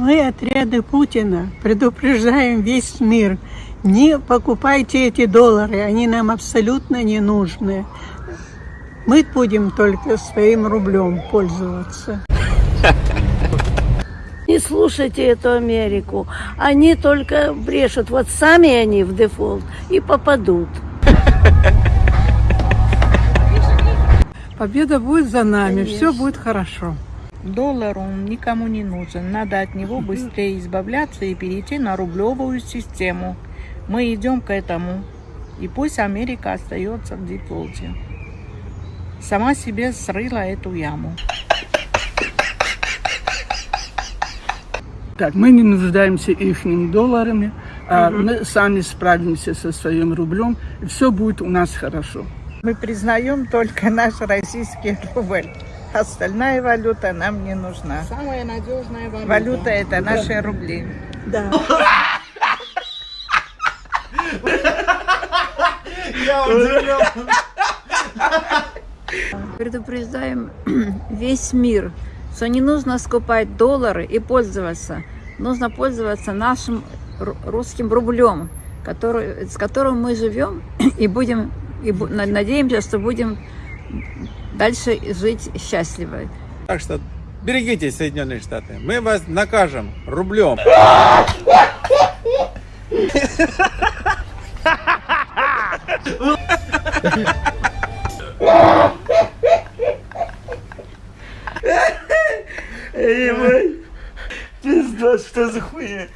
Мы, отряды Путина, предупреждаем весь мир. Не покупайте эти доллары, они нам абсолютно не нужны. Мы будем только своим рублем пользоваться. Не слушайте эту Америку. Они только брешут. Вот сами они в дефолт и попадут. Победа будет за нами, все будет хорошо. Доллар, он никому не нужен. Надо от него быстрее избавляться и перейти на рублевую систему. Мы идем к этому. И пусть Америка остается в дефолте. Сама себе срыла эту яму. Так, мы не нуждаемся их долларами, а мы сами справимся со своим рублем, и все будет у нас хорошо. Мы признаем только наш российский рубль. Остальная валюта нам не нужна. Самая надежная валюта. Валюта это наши рубли. Да. Предупреждаем весь мир, что не нужно скупать доллары и пользоваться. Нужно пользоваться нашим ру- русским рублем, который, с которым мы живем и будем и надеемся, что будем дальше жить счастливо. Так что берегите Соединенные Штаты, мы вас накажем рублем. Эй, мой, пизда, что за хуйня?